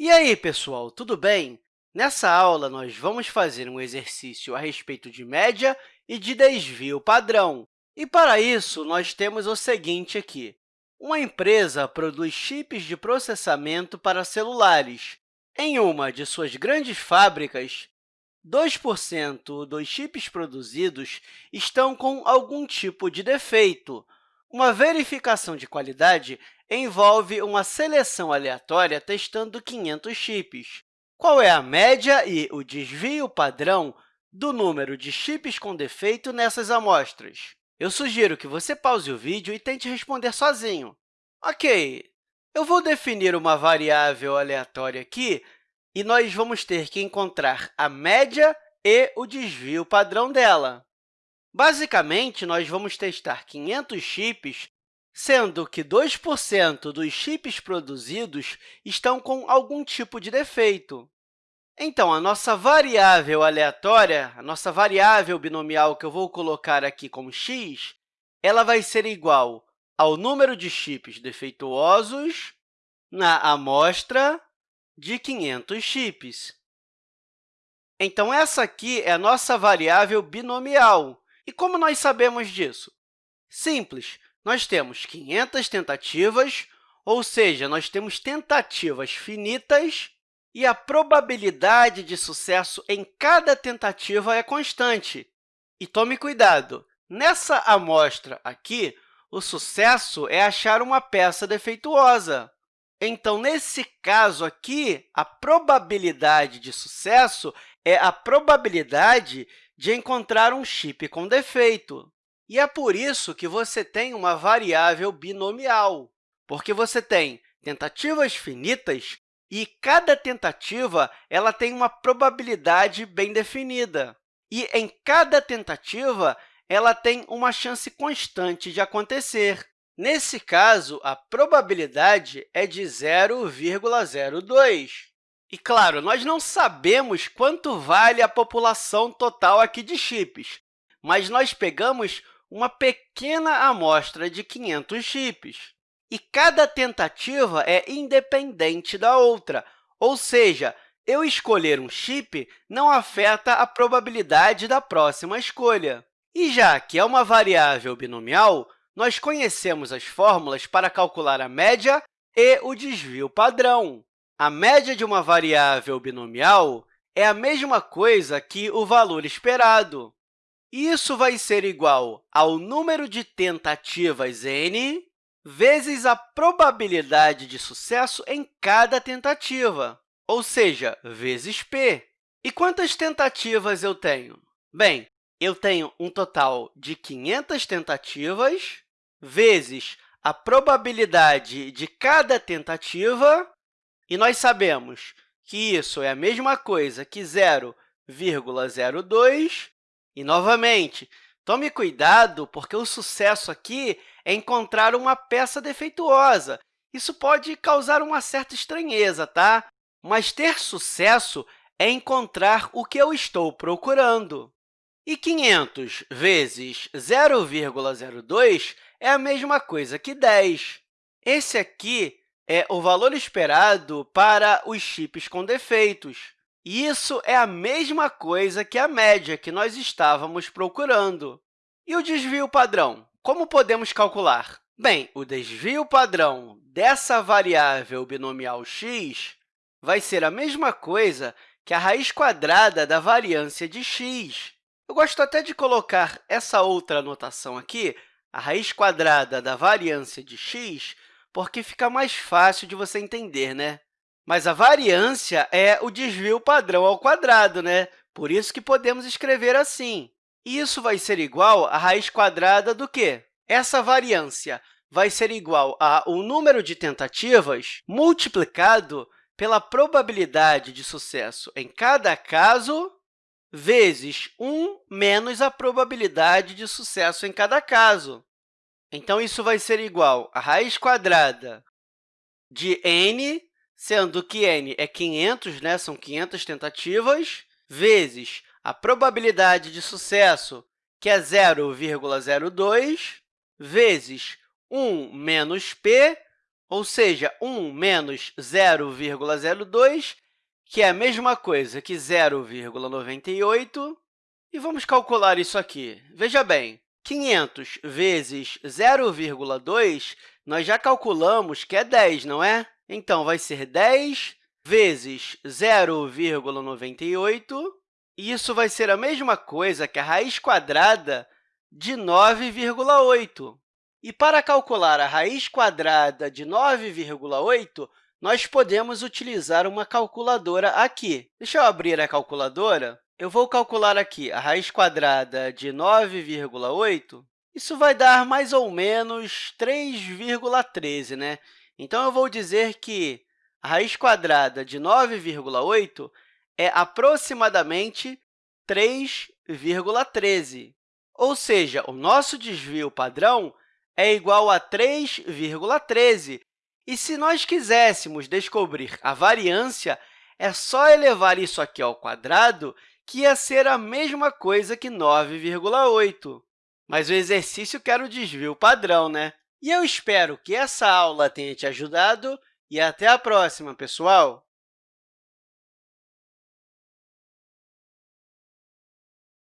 E aí, pessoal, tudo bem? Nessa aula, nós vamos fazer um exercício a respeito de média e de desvio padrão. E, para isso, nós temos o seguinte aqui. Uma empresa produz chips de processamento para celulares. Em uma de suas grandes fábricas, 2% dos chips produzidos estão com algum tipo de defeito. Uma verificação de qualidade envolve uma seleção aleatória testando 500 chips. Qual é a média e o desvio padrão do número de chips com defeito nessas amostras? Eu sugiro que você pause o vídeo e tente responder sozinho. Ok, eu vou definir uma variável aleatória aqui e nós vamos ter que encontrar a média e o desvio padrão dela. Basicamente, nós vamos testar 500 chips, sendo que 2% dos chips produzidos estão com algum tipo de defeito. Então, a nossa variável aleatória, a nossa variável binomial que eu vou colocar aqui como x, ela vai ser igual ao número de chips defeituosos na amostra de 500 chips. Então, essa aqui é a nossa variável binomial. E como nós sabemos disso? Simples, nós temos 500 tentativas, ou seja, nós temos tentativas finitas e a probabilidade de sucesso em cada tentativa é constante. E tome cuidado, nessa amostra aqui, o sucesso é achar uma peça defeituosa. Então, nesse caso aqui, a probabilidade de sucesso é a probabilidade de encontrar um chip com defeito. E é por isso que você tem uma variável binomial, porque você tem tentativas finitas e cada tentativa ela tem uma probabilidade bem definida. E em cada tentativa, ela tem uma chance constante de acontecer. Nesse caso, a probabilidade é de 0,02. E, claro, nós não sabemos quanto vale a população total aqui de chips, mas nós pegamos uma pequena amostra de 500 chips. E cada tentativa é independente da outra, ou seja, eu escolher um chip não afeta a probabilidade da próxima escolha. E já que é uma variável binomial, nós conhecemos as fórmulas para calcular a média e o desvio padrão. A média de uma variável binomial é a mesma coisa que o valor esperado. Isso vai ser igual ao número de tentativas n vezes a probabilidade de sucesso em cada tentativa, ou seja, vezes p. E quantas tentativas eu tenho? Bem, eu tenho um total de 500 tentativas vezes a probabilidade de cada tentativa e nós sabemos que isso é a mesma coisa que 0,02. E, novamente, tome cuidado, porque o sucesso aqui é encontrar uma peça defeituosa. Isso pode causar uma certa estranheza, tá? Mas ter sucesso é encontrar o que eu estou procurando. E 500 vezes 0,02 é a mesma coisa que 10. Esse aqui é o valor esperado para os chips com defeitos. Isso é a mesma coisa que a média que nós estávamos procurando. E o desvio padrão? Como podemos calcular? Bem, o desvio padrão dessa variável binomial x vai ser a mesma coisa que a raiz quadrada da variância de x. Eu gosto até de colocar essa outra notação aqui, a raiz quadrada da variância de x, porque fica mais fácil de você entender, né? Mas a variância é o desvio padrão ao quadrado, né? Por isso que podemos escrever assim. Isso vai ser igual à raiz quadrada do quê? Essa variância vai ser igual ao número de tentativas multiplicado pela probabilidade de sucesso em cada caso vezes 1 menos a probabilidade de sucesso em cada caso. Então, isso vai ser igual a raiz quadrada de n, sendo que n é 500, né? são 500 tentativas, vezes a probabilidade de sucesso, que é 0,02, vezes 1 menos p, ou seja, 1 menos 0,02, que é a mesma coisa que 0,98. E vamos calcular isso aqui. Veja bem, 500 vezes 0,2, nós já calculamos que é 10, não é? Então, vai ser 10 vezes 0,98, e isso vai ser a mesma coisa que a raiz quadrada de 9,8. E para calcular a raiz quadrada de 9,8, nós podemos utilizar uma calculadora aqui. Deixa eu abrir a calculadora. Eu vou calcular aqui a raiz quadrada de 9,8. Isso vai dar mais ou menos 3,13, né? Então, eu vou dizer que a raiz quadrada de 9,8 é aproximadamente 3,13. Ou seja, o nosso desvio padrão é igual a 3,13. E se nós quiséssemos descobrir a variância, é só elevar isso aqui ao quadrado, que ia ser a mesma coisa que 9,8. Mas o exercício quer o desvio padrão, né? E eu espero que essa aula tenha te ajudado e até a próxima, pessoal!